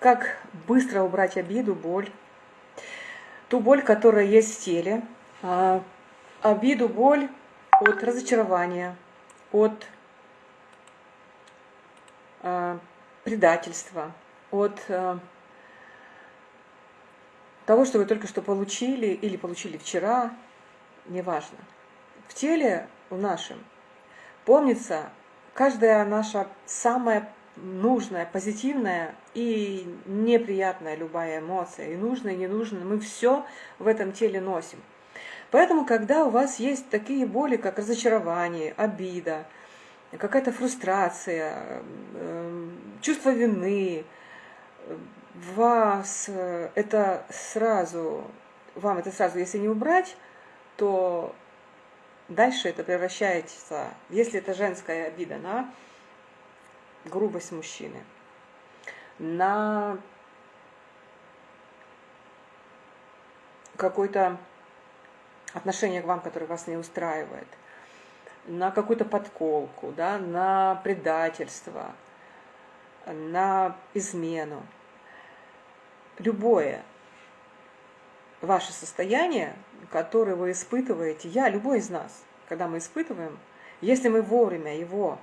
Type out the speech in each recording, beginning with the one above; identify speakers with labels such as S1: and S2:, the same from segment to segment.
S1: как быстро убрать обиду, боль, ту боль, которая есть в теле, а, обиду, боль от разочарования, от а, предательства, от а, того, что вы только что получили или получили вчера, неважно. В теле в нашем помнится каждая наша самая нужная, позитивная и неприятная любая эмоция, и нужная, и ненужная, мы все в этом теле носим. Поэтому, когда у вас есть такие боли, как разочарование, обида, какая-то фрустрация, эм, чувство вины, вас э, это сразу, вам это сразу, если не убрать, то дальше это превращается, если это женская обида, на грубость мужчины, на какое-то отношение к вам, которое вас не устраивает, на какую-то подколку, да, на предательство, на измену. Любое ваше состояние, которое вы испытываете, я, любой из нас, когда мы испытываем, если мы вовремя его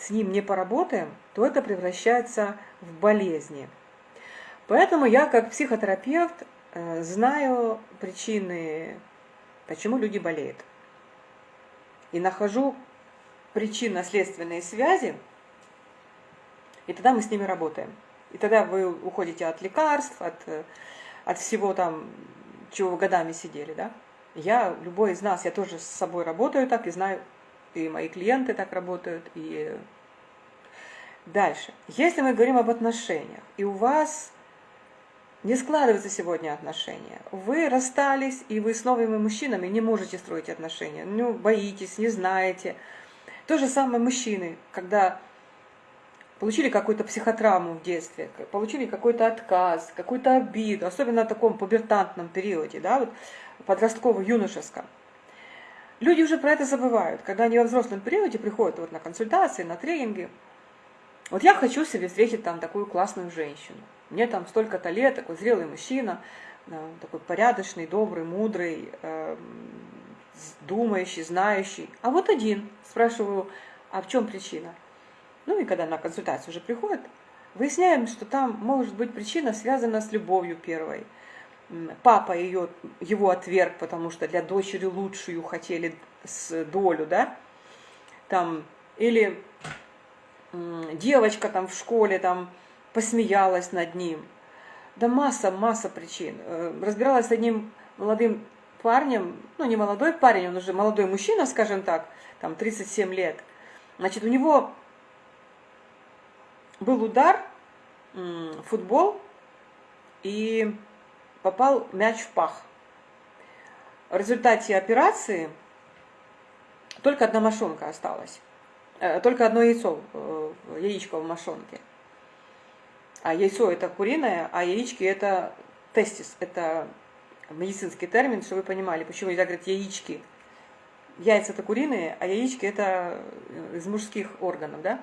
S1: с ним не поработаем, то это превращается в болезни. Поэтому я, как психотерапевт, э, знаю причины, почему люди болеют. И нахожу причинно-следственные связи, и тогда мы с ними работаем. И тогда вы уходите от лекарств, от, от всего там, чего вы годами сидели, да? Я, любой из нас, я тоже с собой работаю так и знаю, и мои клиенты так работают, и дальше. Если мы говорим об отношениях, и у вас не складываются сегодня отношения, вы расстались, и вы с новыми мужчинами не можете строить отношения, ну, боитесь, не знаете. То же самое мужчины, когда получили какую-то психотравму в детстве, получили какой-то отказ, какую-то обиду, особенно в таком пубертантном периоде, да, вот подростково-юношеском. Люди уже про это забывают, когда они во взрослом периоде приходят вот на консультации, на тренинги. Вот я хочу себе встретить там такую классную женщину. Мне там столько-то лет, такой зрелый мужчина, такой порядочный, добрый, мудрый, э, думающий, знающий. А вот один. Спрашиваю, а в чем причина? Ну и когда на консультацию уже приходят, выясняем, что там может быть причина связана с любовью первой – папа ее, его отверг, потому что для дочери лучшую хотели с долю, да, там, или девочка там в школе там посмеялась над ним. Да масса, масса причин. Э, разбиралась с одним молодым парнем, ну не молодой парень, он уже молодой мужчина, скажем так, там 37 лет. Значит, у него был удар, футбол, и попал мяч в пах. В результате операции только одна мошонка осталась. Э, только одно яйцо, э, яичко в мошонке. А яйцо это куриное, а яички это тестис. Это медицинский термин, чтобы вы понимали, почему нельзя говорить яички. Яйца это куриные, а яички это из мужских органов, да?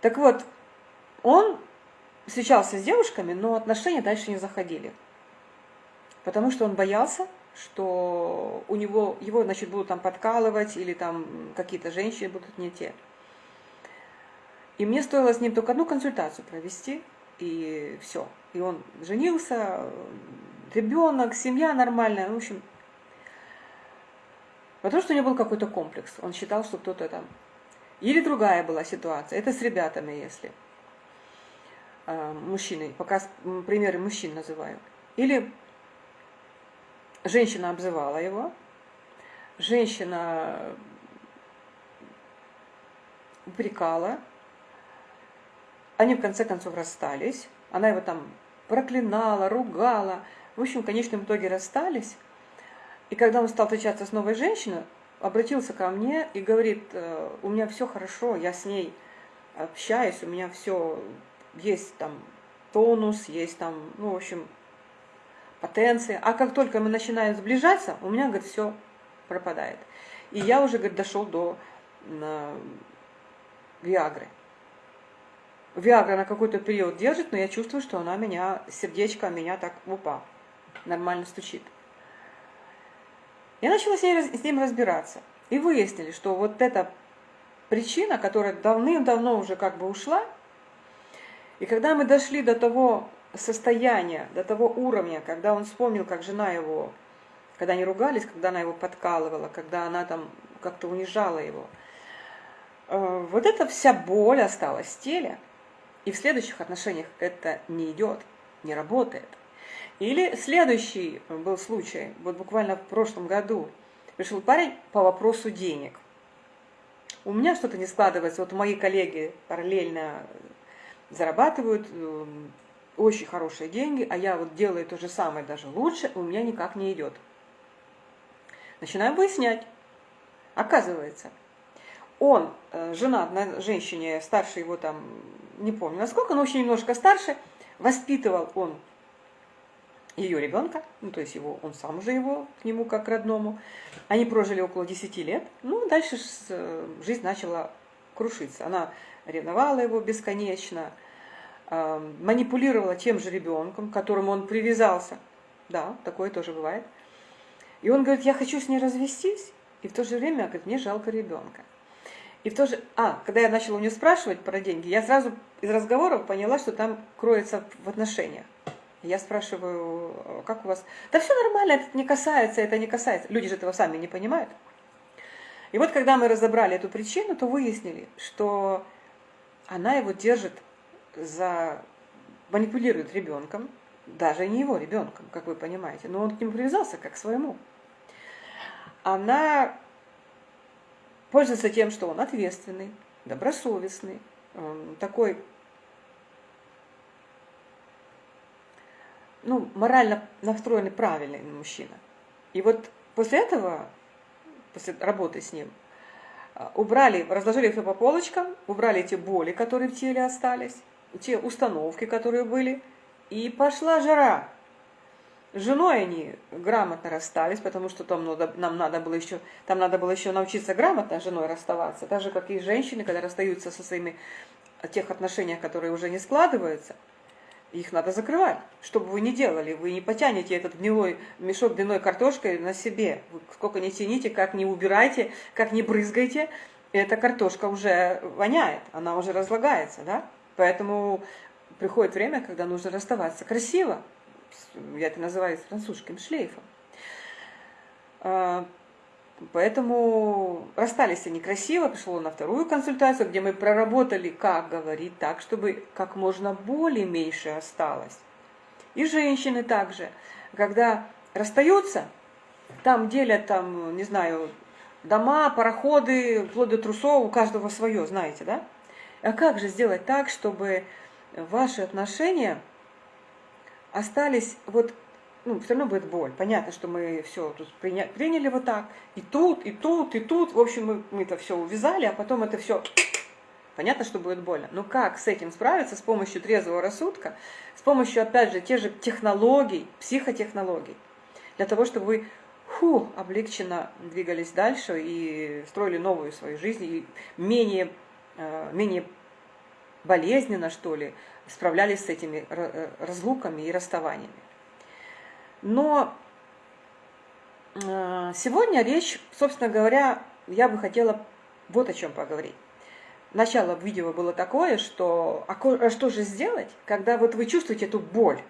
S1: Так вот, он встречался с девушками, но отношения дальше не заходили. Потому что он боялся, что у него, его, значит, будут там подкалывать, или там какие-то женщины будут не те. И мне стоило с ним только одну консультацию провести, и все. И он женился, ребенок, семья нормальная, в общем. Потому что у него был какой-то комплекс. Он считал, что кто-то там... Или другая была ситуация. Это с ребятами, если. Э, мужчиной, пока примеры мужчин называю. Или женщина обзывала его, женщина упрекала, они в конце концов расстались, она его там проклинала, ругала, в общем, в конечном итоге расстались. И когда он стал встречаться с новой женщиной, обратился ко мне и говорит, «Э, у меня все хорошо, я с ней общаюсь, у меня все есть там тонус, есть там, ну, в общем, потенция. А как только мы начинаем сближаться, у меня, говорит, все пропадает. И я уже, говорит, дошел до на, Виагры. Виагра на какой-то период держит, но я чувствую, что она меня, сердечко меня так, опа, нормально стучит. Я начала с, ней, с ним разбираться. И выяснили, что вот эта причина, которая давным-давно уже как бы ушла, и когда мы дошли до того состояния, до того уровня, когда он вспомнил, как жена его, когда они ругались, когда она его подкалывала, когда она там как-то унижала его, э, вот эта вся боль осталась в теле, и в следующих отношениях это не идет, не работает. Или следующий был случай, вот буквально в прошлом году, пришел парень по вопросу денег. У меня что-то не складывается, вот мои коллеги параллельно зарабатывают э, очень хорошие деньги, а я вот делаю то же самое, даже лучше, у меня никак не идет. Начинаем выяснять. Оказывается, он э, женат на женщине, старше его там, не помню насколько, но очень немножко старше, воспитывал он ее ребенка, ну то есть его, он сам уже его к нему как родному. Они прожили около 10 лет, ну дальше э, жизнь начала крушиться. Она ревновала его бесконечно, манипулировала тем же ребенком, к которому он привязался. Да, такое тоже бывает. И он говорит, я хочу с ней развестись, и в то же время, говорит, мне жалко ребенка. И в то же... А, когда я начала у нее спрашивать про деньги, я сразу из разговоров поняла, что там кроется в отношениях. Я спрашиваю, как у вас? Да все нормально, это не касается, это не касается. Люди же этого сами не понимают. И вот когда мы разобрали эту причину, то выяснили, что она его держит за... манипулирует ребенком, даже не его ребенком, как вы понимаете, но он к нему привязался как к своему. Она пользуется тем, что он ответственный, добросовестный, такой ну, морально настроенный правильный мужчина. И вот после этого, после работы с ним, а, убрали, разложили все по полочкам, убрали те боли, которые в теле остались, те установки, которые были, и пошла жара. С женой они грамотно расстались, потому что там надо, нам надо было еще, там надо было еще научиться грамотно с женой расставаться, так как и женщины, когда расстаются со своими тех отношениях, которые уже не складываются – их надо закрывать. Что бы вы ни делали, вы не потянете этот гнилой мешок длиной картошкой на себе. Вы сколько не тяните, как не убирайте, как не брызгайте, эта картошка уже воняет, она уже разлагается, да? Поэтому приходит время, когда нужно расставаться красиво. Я это называю французским шлейфом. А, Поэтому расстались они красиво, пришло на вторую консультацию, где мы проработали, как говорить так, чтобы как можно более меньше осталось. И женщины также, когда расстаются, там делят, там, не знаю, дома, пароходы, вплоть до трусов, у каждого свое, знаете, да? А как же сделать так, чтобы ваши отношения остались вот ну, все равно будет боль. Понятно, что мы все тут приня приняли вот так, и тут, и тут, и тут. В общем, мы, мы это все увязали, а потом это все... Понятно, что будет больно. Но как с этим справиться с помощью трезвого рассудка, с помощью, опять же, тех же технологий, психотехнологий, для того, чтобы вы фу, облегченно двигались дальше и строили новую свою жизнь, и менее, менее болезненно, что ли, справлялись с этими э, разлуками и расставаниями. Но э, сегодня речь, собственно говоря, я бы хотела вот о чем поговорить. Начало видео было такое, что а, а что же сделать, когда вот вы чувствуете эту боль?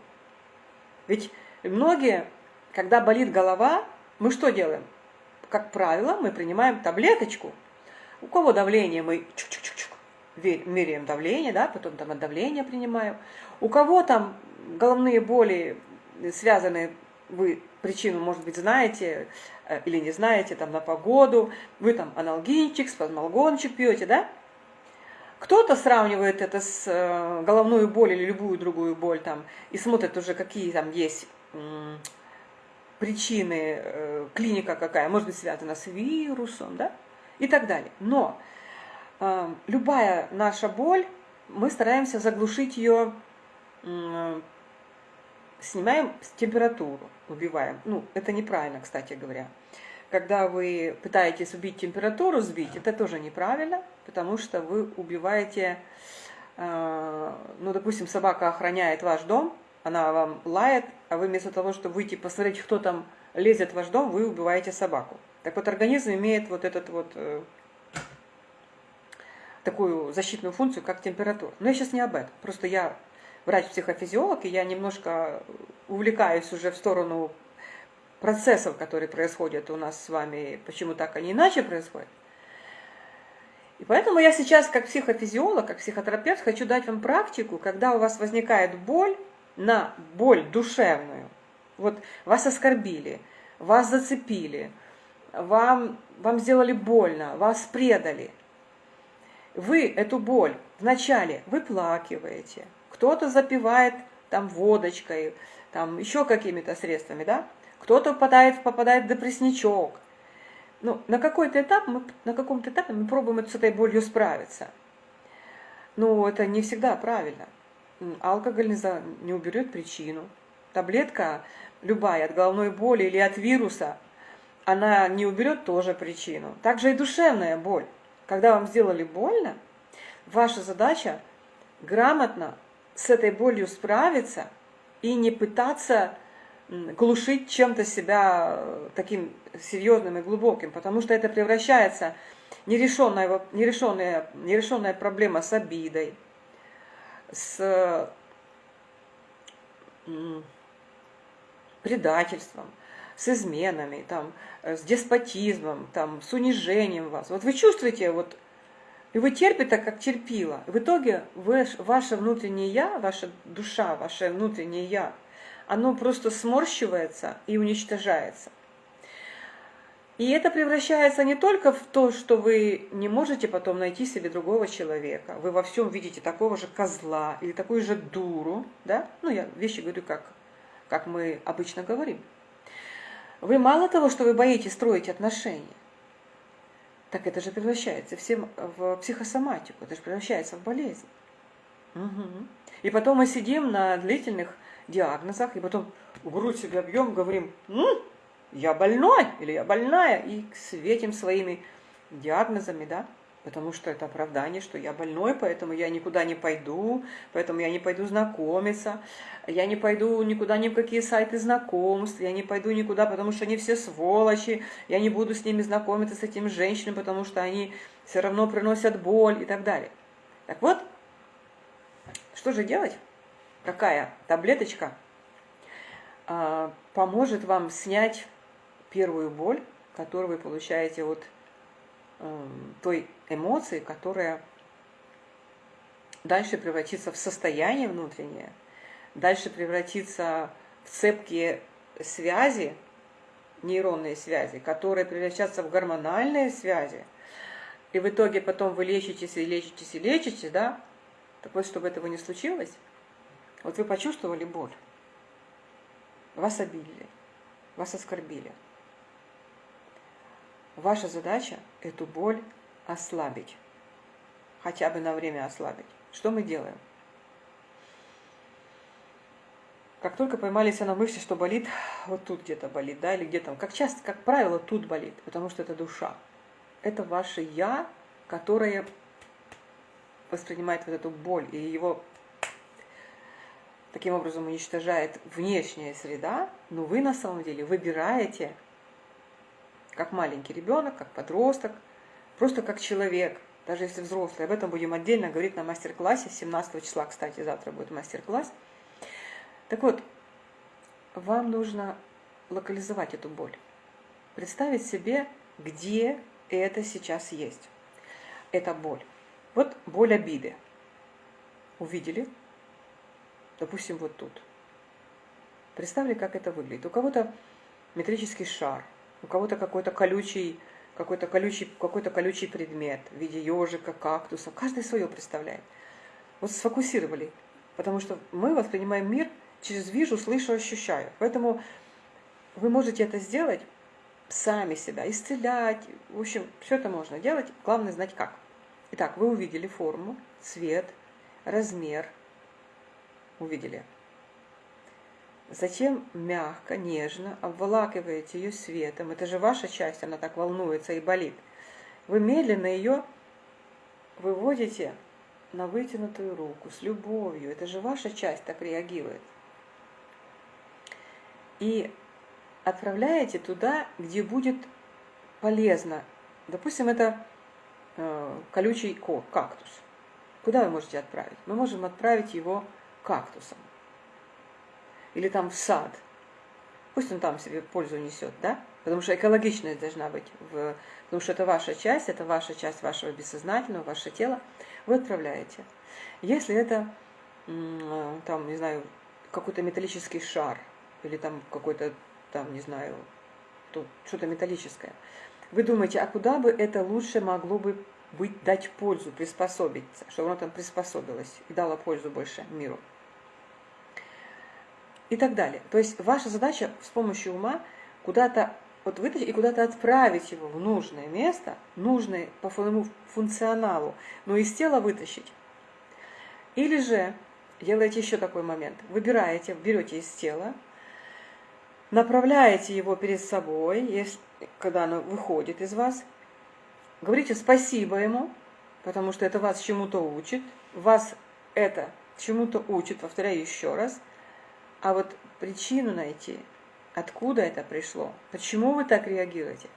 S1: Ведь многие, когда болит голова, мы что делаем? Как правило, мы принимаем таблеточку. У кого давление, мы чук -чук -чук меряем давление, да, потом там от давления принимаем. У кого там головные боли связаны вы причину, может быть, знаете э, или не знаете, там, на погоду, вы там аналгинчик, спазмолгончик пьете, да? Кто-то сравнивает это с э, головной болью или любую другую боль там и смотрит уже, какие там есть причины, э, клиника какая, может быть, связана с вирусом, да, и так далее. Но любая наша боль, мы стараемся заглушить ее снимаем температуру, убиваем. Ну, это неправильно, кстати говоря. Когда вы пытаетесь убить температуру, сбить, это тоже неправильно, потому что вы убиваете э, ну, допустим, собака охраняет ваш дом, она вам лает, а вы вместо того, чтобы выйти посмотреть, кто там лезет в ваш дом, вы убиваете собаку. Так вот, организм имеет вот этот вот э, такую защитную функцию, как температура. Но я сейчас не об этом. Просто я врач-психофизиолог, и я немножко увлекаюсь уже в сторону процессов, которые происходят у нас с вами, почему так, они иначе происходят. И поэтому я сейчас, как психофизиолог, как психотерапевт, хочу дать вам практику, когда у вас возникает боль на боль душевную. Вот вас оскорбили, вас зацепили, вам, вам сделали больно, вас предали. Вы эту боль вначале выплакиваете, кто-то запивает там водочкой, там еще какими-то средствами, да? Кто-то попадает, попадает в депрессничок. Ну, на какой-то этап, мы, на каком-то этапе мы пробуем с этой болью справиться. Но это не всегда правильно. Алкоголь не, за, не уберет причину. Таблетка любая от головной боли или от вируса, она не уберет тоже причину. Также и душевная боль. Когда вам сделали больно, ваша задача грамотно с этой болью справиться и не пытаться глушить чем-то себя э, таким серьезным и глубоким, потому что это превращается нерешенная, нерешенная, нерешенная проблема с обидой, с предательством, с изменами, там, э, с деспотизмом, там, с унижением вас. Вот вы чувствуете, вот, и вы терпите, как терпила. В итоге вы, ваше внутреннее «я», ваша душа, ваше внутреннее «я», оно просто сморщивается и уничтожается. И это превращается не только в то, что вы не можете потом найти себе другого человека, вы во всем видите такого же козла или такую же дуру, да? Ну, я вещи говорю, как, как мы обычно говорим. Вы мало того, что вы боитесь строить отношения, так это же превращается всем в психосоматику, это же превращается в болезнь. Угу. И потом мы сидим на длительных диагнозах, и потом грудь себе объем, говорим, ну, я больной или я больная, и светим своими диагнозами, да, потому что это оправдание, что я больной, поэтому я никуда не пойду, поэтому я не пойду знакомиться, я не пойду никуда ни в какие сайты знакомств, я не пойду никуда, потому что они все сволочи, я не буду с ними знакомиться, с этими женщинами, потому что они все равно приносят боль и так далее. Так вот, что же делать? какая таблеточка а, поможет вам снять первую боль, которую вы получаете от эм, той эмоции, которая дальше превратится в состояние внутреннее, дальше превратится в цепкие связи, нейронные связи, которые превращаются в гормональные связи, и в итоге потом вы лечитесь и лечитесь и лечитесь, да? Так вот, чтобы этого не случилось, вот вы почувствовали боль. Вас обидели, вас оскорбили. Ваша задача эту боль ослабить. Хотя бы на время ослабить. Что мы делаем? Как только поймались на мысли, что болит, вот тут где-то болит, да, или где-то, как часто, как правило, тут болит, потому что это душа. Это ваше «я», которое воспринимает вот эту боль, и его таким образом уничтожает внешняя среда, но вы на самом деле выбираете, как маленький ребенок, как подросток, просто как человек, даже если взрослый. Об этом будем отдельно говорить на мастер-классе. 17 числа, кстати, завтра будет мастер-класс. Так вот, вам нужно локализовать эту боль. Представить себе, где это сейчас есть. Это боль. Вот боль обиды. Увидели, допустим, вот тут. Представьте, как это выглядит. У кого-то метрический шар, у кого-то какой-то колючий, какой-то колючий, какой-то колючий предмет в виде ежика, кактуса. Каждый свое представляет. Вот сфокусировали. Потому что мы воспринимаем мир через вижу, слышу, ощущаю. Поэтому вы можете это сделать сами себя, исцелять. В общем, все это можно делать. Главное знать как. Итак, вы увидели форму, цвет, размер, увидели. Затем мягко, нежно обволакиваете ее светом. Это же ваша часть, она так волнуется и болит. Вы медленно ее выводите на вытянутую руку, с любовью. Это же ваша часть так реагирует. И отправляете туда, где будет полезно. Допустим, это э, колючий кактус. Куда вы можете отправить? Мы можем отправить его кактусом. Или там в сад. Пусть он там себе пользу несет, да? Потому что экологичность должна быть. В... Потому что это ваша часть, это ваша часть вашего бессознательного, ваше тело. Вы отправляете. Если это, там, не знаю, какой-то металлический шар, или там какой-то, там, не знаю, что-то металлическое, вы думаете, а куда бы это лучше могло бы быть, дать пользу, приспособиться, чтобы оно там приспособилось и дало пользу больше миру. И так далее. То есть ваша задача с помощью ума куда-то вот вытащить и куда-то отправить его в нужное место, нужное по своему функционалу, но из тела вытащить. Или же делаете еще такой момент. Выбираете, берете из тела, направляете его перед собой, если, когда оно выходит из вас, говорите спасибо ему, потому что это вас чему-то учит, вас это чему-то учит, повторяю еще раз, а вот причину найти – Откуда это пришло? Почему вы так реагируете?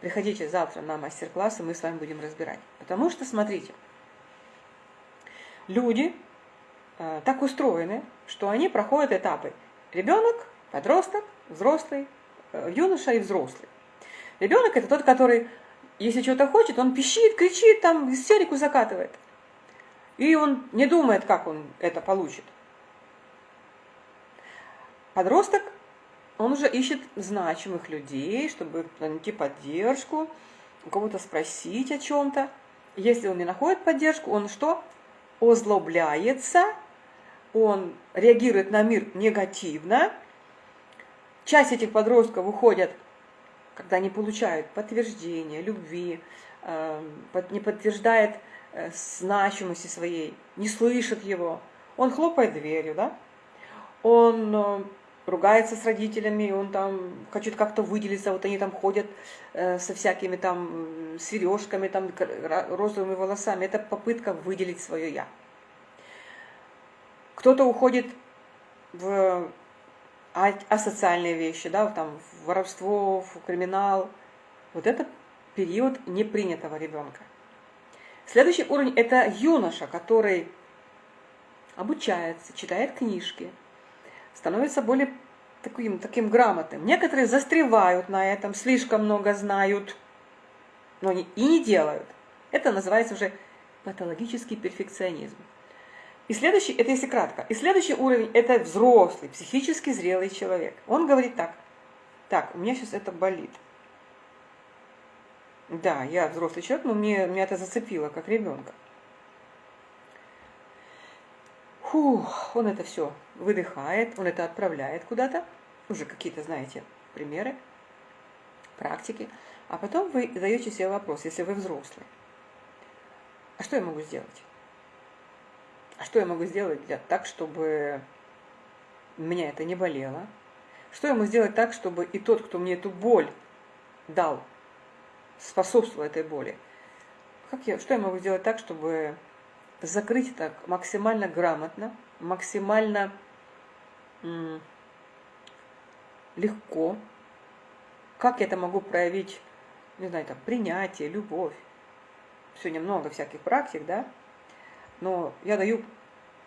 S1: Приходите завтра на мастер-класс, и мы с вами будем разбирать. Потому что, смотрите, люди э, так устроены, что они проходят этапы. Ребенок, подросток, взрослый, э, юноша и взрослый. Ребенок это тот, который, если что-то хочет, он пищит, кричит, там истерику закатывает. И он не думает, как он это получит. Подросток он уже ищет значимых людей, чтобы найти поддержку, у кого-то спросить о чем-то. Если он не находит поддержку, он что? Озлобляется, он реагирует на мир негативно. Часть этих подростков уходят, когда не получают подтверждения, любви, эм, не подтверждает э, значимости своей, не слышит его. Он хлопает дверью, да? Он э, ругается с родителями, он там хочет как-то выделиться, вот они там ходят э, со всякими там сережками, там розовыми волосами. Это попытка выделить свое «я». Кто-то уходит в асоциальные вещи, да, там, в воровство, в криминал. Вот это период непринятого ребенка. Следующий уровень – это юноша, который обучается, читает книжки – становится более таким, таким грамотным. Некоторые застревают на этом, слишком много знают, но не, и не делают. Это называется уже патологический перфекционизм. И следующий, это если кратко, и следующий уровень – это взрослый, психически зрелый человек. Он говорит так, так, у меня сейчас это болит. Да, я взрослый человек, но мне, меня это зацепило, как ребенка. Фух, он это все выдыхает, он это отправляет куда-то. Уже какие-то, знаете, примеры, практики. А потом вы задаете себе вопрос, если вы взрослый. А что я могу сделать? А что я могу сделать для, так, чтобы меня это не болело? Что я могу сделать так, чтобы и тот, кто мне эту боль дал, способствовал этой боли? Как я, что я могу сделать так, чтобы закрыть так максимально грамотно, максимально легко. Как я это могу проявить, не знаю, там, принятие, любовь. Сегодня много всяких практик, да? Но я даю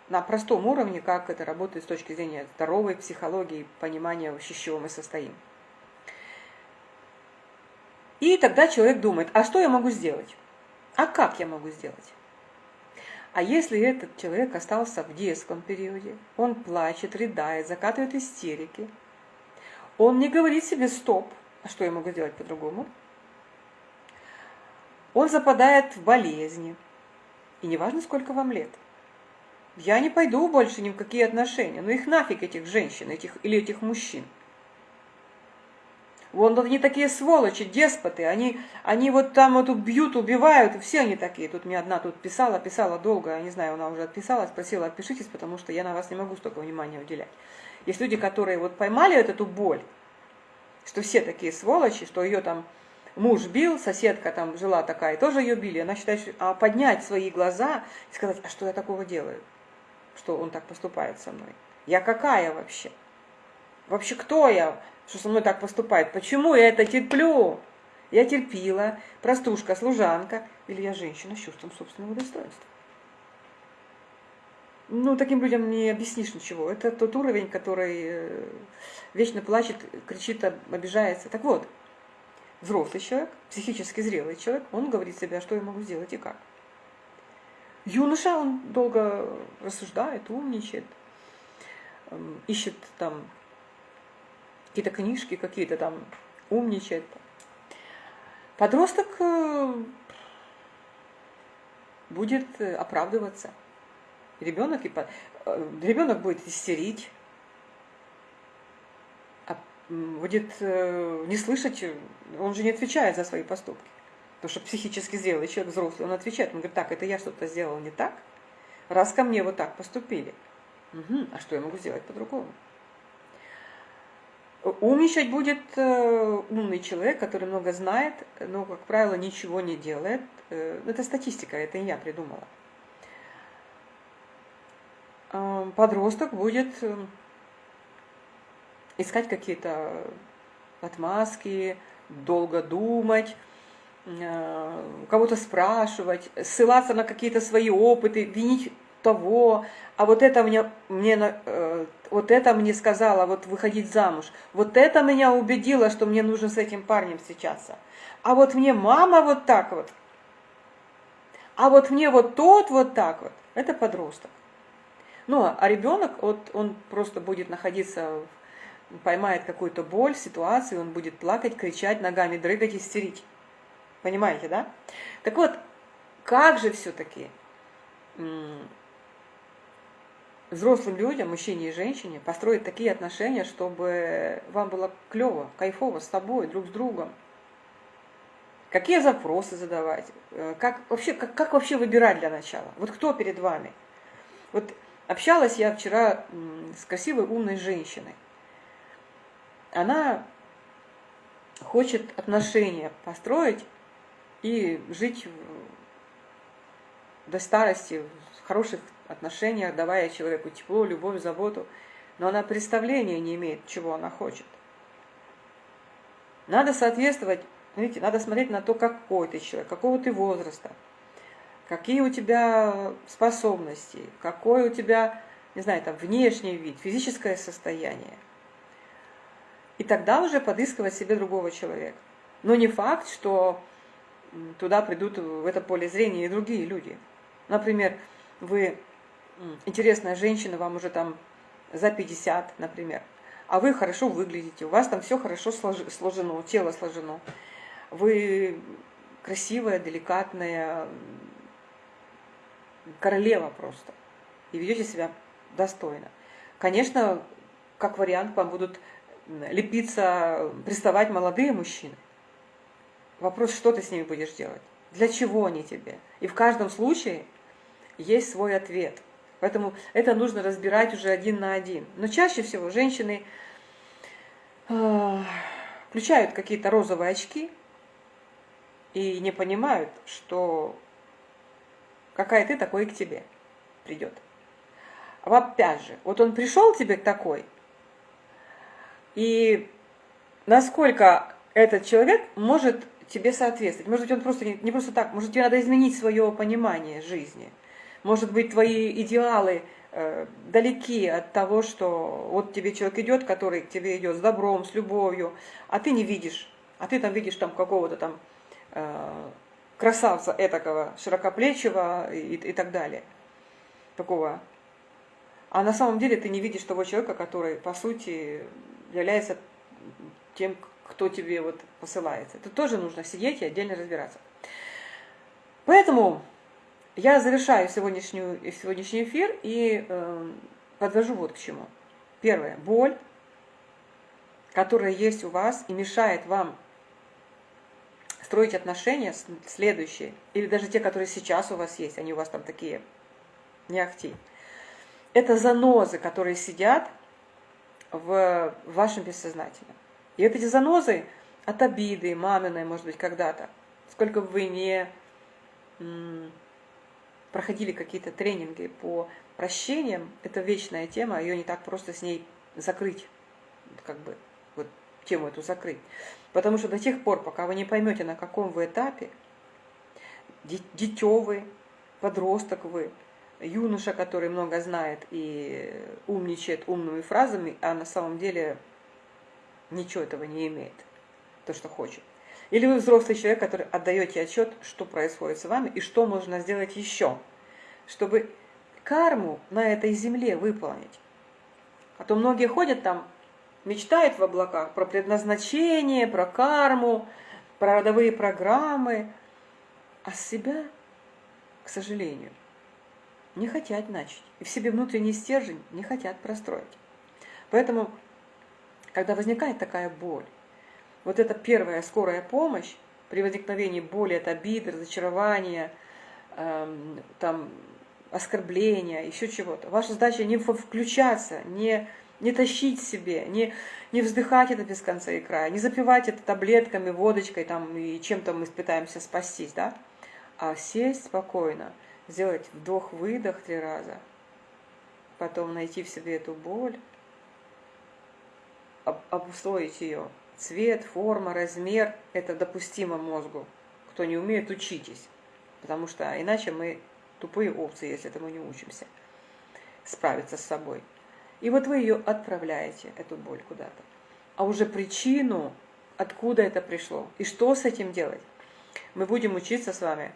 S1: на простом уровне, как это работает с точки зрения здоровой психологии, понимания, с чего мы состоим. И тогда человек думает, а что я могу сделать? А как я могу сделать? А если этот человек остался в детском периоде, он плачет, рыдает, закатывает истерики, он не говорит себе «стоп», а что я могу сделать по-другому? Он западает в болезни, и неважно, сколько вам лет. Я не пойду больше ни в какие отношения, ну их нафиг этих женщин этих, или этих мужчин. Вон они такие сволочи, деспоты, они, они вот там вот убьют, убивают, все они такие. Тут мне одна тут писала, писала долго, я не знаю, она уже отписалась, спросила, отпишитесь, потому что я на вас не могу столько внимания уделять. Есть люди, которые вот поймали вот эту боль, что все такие сволочи, что ее там муж бил, соседка там жила такая, тоже ее били. Она считает, что а поднять свои глаза и сказать, а что я такого делаю, что он так поступает со мной? Я какая вообще? Вообще кто я, что со мной так поступает? Почему я это терплю? Я терпила, простушка, служанка, или я женщина с чувством собственного достоинства. Ну, таким людям не объяснишь ничего. Это тот уровень, который э, вечно плачет, кричит, обижается. Так вот, взрослый человек, психически зрелый человек, он говорит себе, а что я могу сделать и как. Юноша, он долго рассуждает, умничает, эм, ищет там какие-то книжки, какие-то там умничает. Подросток э, будет э, оправдываться. Ребенок, и, э, ребенок будет истерить, а, будет не слышать, он же не отвечает за свои поступки. Потому что психически зрелый человек, взрослый, он отвечает, он говорит, так, это я что-то сделал не так, раз ко мне вот так поступили. Угу, а что я могу сделать по-другому? Умничать будет э, умный человек, который много знает, но, как правило, ничего не делает. Э, это статистика, это я придумала. Э, подросток будет искать какие-то отмазки, долго думать, кого-то спрашивать, ссылаться на какие-то свои опыты, винить того, а вот это мне, мне, э, вот это мне сказала, вот выходить замуж, вот это меня убедило, что мне нужно с этим парнем встречаться. А вот мне мама вот так вот, а вот мне вот тот вот так вот, это подросток. Ну, а ребенок, вот он просто будет находиться, поймает какую-то боль, ситуацию, он будет плакать, кричать, ногами дрыгать, истерить. Понимаете, да? Так вот, как же все-таки взрослым людям, мужчине и женщине, построить такие отношения, чтобы вам было клево, кайфово с тобой, друг с другом. Какие запросы задавать? Э, как вообще, как, как вообще выбирать для начала? Вот кто перед вами? Вот общалась я вчера с красивой, умной женщиной. Она хочет отношения построить и жить до старости в хороших отношениях, давая человеку тепло, любовь, заботу, но она представления не имеет, чего она хочет. Надо соответствовать, видите, надо смотреть на то, какой ты человек, какого ты возраста, какие у тебя способности, какой у тебя, не знаю, там, внешний вид, физическое состояние. И тогда уже подыскивать себе другого человека. Но не факт, что туда придут в это поле зрения и другие люди. Например, вы интересная женщина, вам уже там за 50, например, а вы хорошо выглядите, у вас там все хорошо сложено, тело сложено, вы красивая, деликатная, королева просто, и ведете себя достойно. Конечно, как вариант, вам будут лепиться, приставать молодые мужчины. Вопрос, что ты с ними будешь делать? Для чего они тебе? И в каждом случае есть свой ответ. Поэтому это нужно разбирать уже один на один. Но чаще всего женщины э, включают какие-то розовые очки и не понимают, что какая ты, такой к тебе придет. А опять же, вот он пришел тебе такой, и насколько этот человек может тебе соответствовать. Может быть, он просто не, не просто так, может, тебе надо изменить свое понимание жизни – может быть, твои идеалы э, далеки от того, что вот тебе человек идет, который к тебе идет с добром, с любовью, а ты не видишь, а ты там видишь там какого-то там э, красавца этакого, широкоплечего и, и так далее, такого. А на самом деле ты не видишь того человека, который, по сути, является тем, кто тебе вот посылается. Это тоже нужно сидеть и отдельно разбираться. Поэтому я завершаю сегодняшнюю, сегодняшний эфир и э, подвожу вот к чему. Первое. Боль, которая есть у вас и мешает вам строить отношения следующие, или даже те, которые сейчас у вас есть, они у вас там такие не ахти. Это занозы, которые сидят в вашем бессознательном. И вот эти занозы, от обиды, маминой, может быть, когда-то. Сколько бы вы не проходили какие-то тренинги по прощениям, это вечная тема, ее не так просто с ней закрыть, как бы, вот тему эту закрыть. Потому что до тех пор, пока вы не поймете, на каком вы этапе, дитё вы, подросток вы, юноша, который много знает и умничает умными фразами, а на самом деле ничего этого не имеет, то, что хочет. Или вы взрослый человек, который отдаете отчет, что происходит с вами и что можно сделать еще, чтобы карму на этой земле выполнить. А то многие ходят там, мечтают в облаках про предназначение, про карму, про родовые программы, а себя, к сожалению, не хотят начать. И в себе внутренний стержень не хотят простроить. Поэтому, когда возникает такая боль, вот эта первая скорая помощь при возникновении боли от обиды, разочарования, эм, там, оскорбления, еще чего-то. Ваша задача не включаться, не, не тащить себе, не, не вздыхать это без конца и края, не запивать это таблетками, водочкой там, и чем-то мы пытаемся спастись, да? а сесть спокойно, сделать вдох-выдох три раза, потом найти в себе эту боль, обусловить ее. Цвет, форма, размер – это допустимо мозгу. Кто не умеет, учитесь. Потому что иначе мы тупые овцы, если этому не учимся. Справиться с собой. И вот вы ее отправляете, эту боль куда-то. А уже причину, откуда это пришло и что с этим делать, мы будем учиться с вами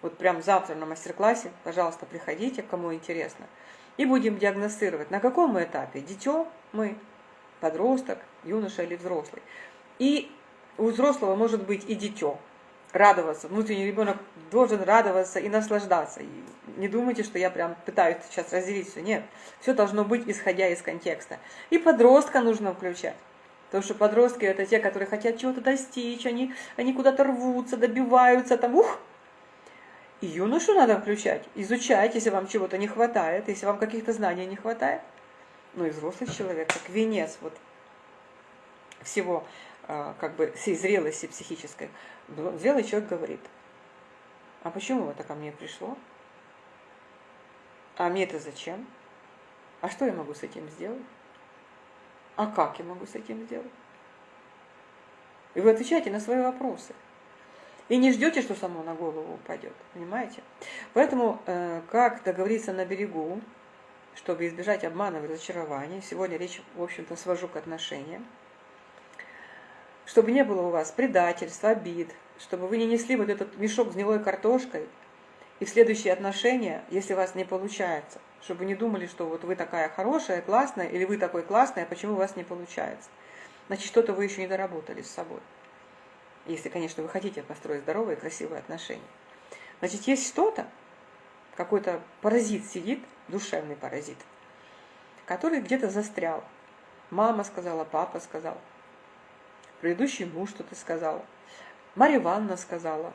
S1: вот прям завтра на мастер-классе, пожалуйста, приходите, кому интересно. И будем диагностировать, на каком мы этапе. Дитё мы, подросток, юноша или взрослый. И у взрослого может быть и дитё. Радоваться. Внутренний ребенок должен радоваться и наслаждаться. И не думайте, что я прям пытаюсь сейчас разделить все. Нет. Все должно быть, исходя из контекста. И подростка нужно включать. Потому что подростки это те, которые хотят чего-то достичь, они, они куда-то рвутся, добиваются, там, ух, и юношу надо включать, изучать, если вам чего-то не хватает, если вам каких-то знаний не хватает. Ну и взрослый человек, как венец вот всего, а, как бы всей зрелости психической. Зрелый человек говорит, а почему это ко мне пришло? А мне это зачем? А что я могу с этим сделать? А как я могу с этим сделать? И вы отвечаете на свои вопросы. И не ждете, что само на голову упадет, понимаете? Поэтому, э, как договориться на берегу, чтобы избежать обмана и разочарования, сегодня речь, в общем-то, свожу к отношениям, чтобы не было у вас предательства, обид, чтобы вы не несли вот этот мешок с гнилой картошкой, и в следующие отношения, если у вас не получается, чтобы не думали, что вот вы такая хорошая, классная, или вы такой классный, а почему у вас не получается. Значит, что-то вы еще не доработали с собой если, конечно, вы хотите построить здоровые, красивые отношения. Значит, есть что-то, какой-то паразит сидит, душевный паразит, который где-то застрял. Мама сказала, папа сказал, предыдущий муж что-то сказал, Марья Ивановна сказала,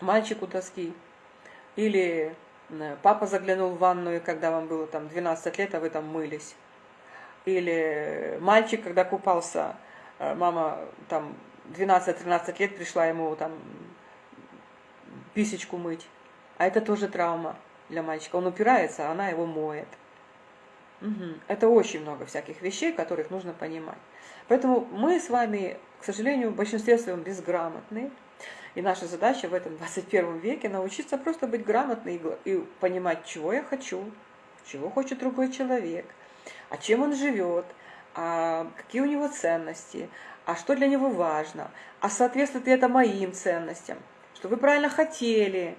S1: мальчик у доски, или папа заглянул в ванную, когда вам было там 12 лет, а вы там мылись, или мальчик, когда купался, э, мама там 12-13 лет пришла ему там писечку мыть. А это тоже травма для мальчика. Он упирается, а она его моет. Угу. Это очень много всяких вещей, которых нужно понимать. Поэтому мы с вами, к сожалению, в большинстве своем безграмотны. И наша задача в этом 21 веке научиться просто быть грамотной и понимать, чего я хочу, чего хочет другой человек, а чем он живет, а какие у него ценности, а что для него важно, а соответствует ли это моим ценностям, что вы правильно хотели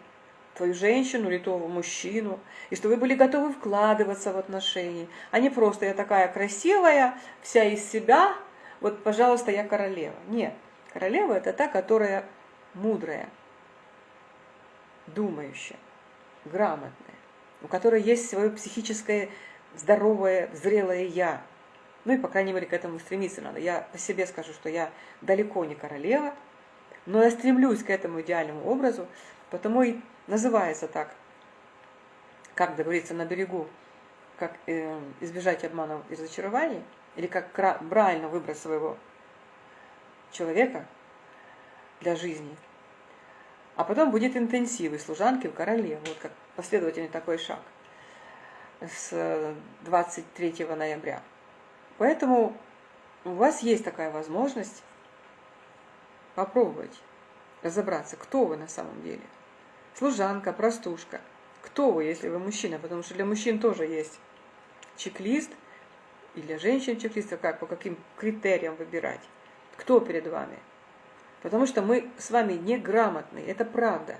S1: твою женщину или того мужчину, и что вы были готовы вкладываться в отношения, а не просто я такая красивая, вся из себя, вот, пожалуйста, я королева. Нет, королева это та, которая мудрая, думающая, грамотная, у которой есть свое психическое здоровое, зрелое «я», ну и, по крайней мере, к этому стремиться надо. Я по себе скажу, что я далеко не королева, но я стремлюсь к этому идеальному образу, потому и называется так, как договориться на берегу, как э, избежать обманов и разочарований, или как правильно выбрать своего человека для жизни. А потом будет интенсив и служанки в короле. Вот как последовательный такой шаг с 23 ноября. Поэтому у вас есть такая возможность попробовать разобраться, кто вы на самом деле. Служанка, простушка. Кто вы, если вы мужчина? Потому что для мужчин тоже есть чек-лист, и для женщин чек-лист, а как, по каким критериям выбирать. Кто перед вами? Потому что мы с вами неграмотны, это правда.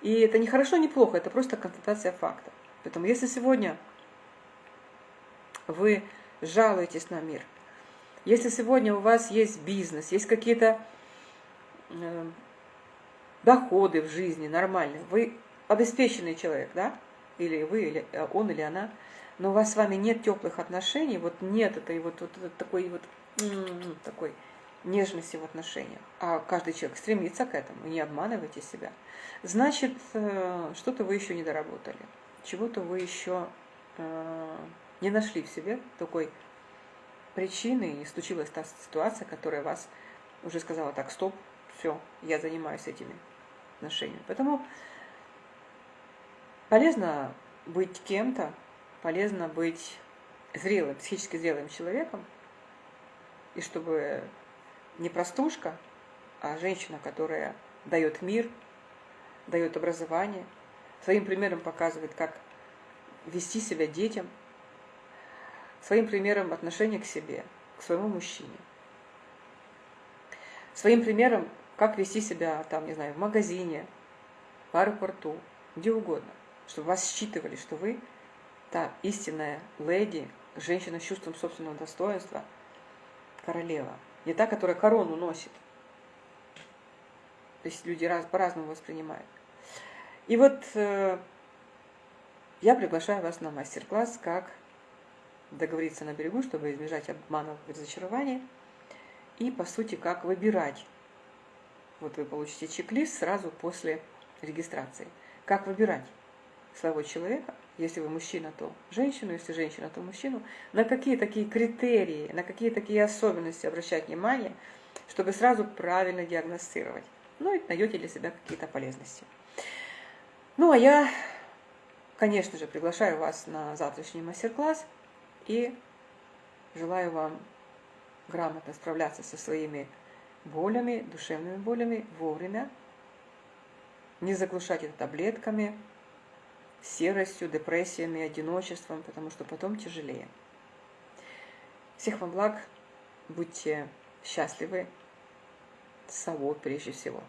S1: И это не хорошо, не плохо, это просто констатация факта. Поэтому если сегодня вы жалуетесь на мир, если сегодня у вас есть бизнес, есть какие-то э, доходы в жизни нормальные, вы обеспеченный человек, да, или вы, или э, он, или она, но у вас с вами нет теплых отношений, вот нет этой вот, вот, вот такой вот такой нежности в отношениях, а каждый человек стремится к этому, не обманывайте себя, значит, э, что-то вы еще не доработали, чего-то вы еще э, не нашли в себе такой причины, и случилась та ситуация, которая вас уже сказала, так, стоп, все, я занимаюсь этими отношениями. Поэтому полезно быть кем-то, полезно быть зрелым, психически зрелым человеком, и чтобы не простушка, а женщина, которая дает мир, дает образование, своим примером показывает, как вести себя детям, своим примером отношения к себе, к своему мужчине, своим примером, как вести себя, там, не знаю, в магазине, в аэропорту, где угодно, чтобы вас считывали, что вы та истинная леди, женщина с чувством собственного достоинства, королева. Не та, которая корону носит. То есть люди раз, по-разному воспринимают. И вот э, я приглашаю вас на мастер-класс, как договориться на берегу, чтобы избежать обманов и разочарования. И, по сути, как выбирать. Вот вы получите чек-лист сразу после регистрации. Как выбирать своего человека, если вы мужчина, то женщину, если женщина, то мужчину, на какие такие критерии, на какие такие особенности обращать внимание, чтобы сразу правильно диагностировать. Ну и найдете для себя какие-то полезности. Ну а я, конечно же, приглашаю вас на завтрашний мастер-класс и желаю вам грамотно справляться со своими болями, душевными болями вовремя, не заглушать это таблетками, серостью, депрессиями, одиночеством, потому что потом тяжелее. Всех вам благ, будьте счастливы с собой прежде всего.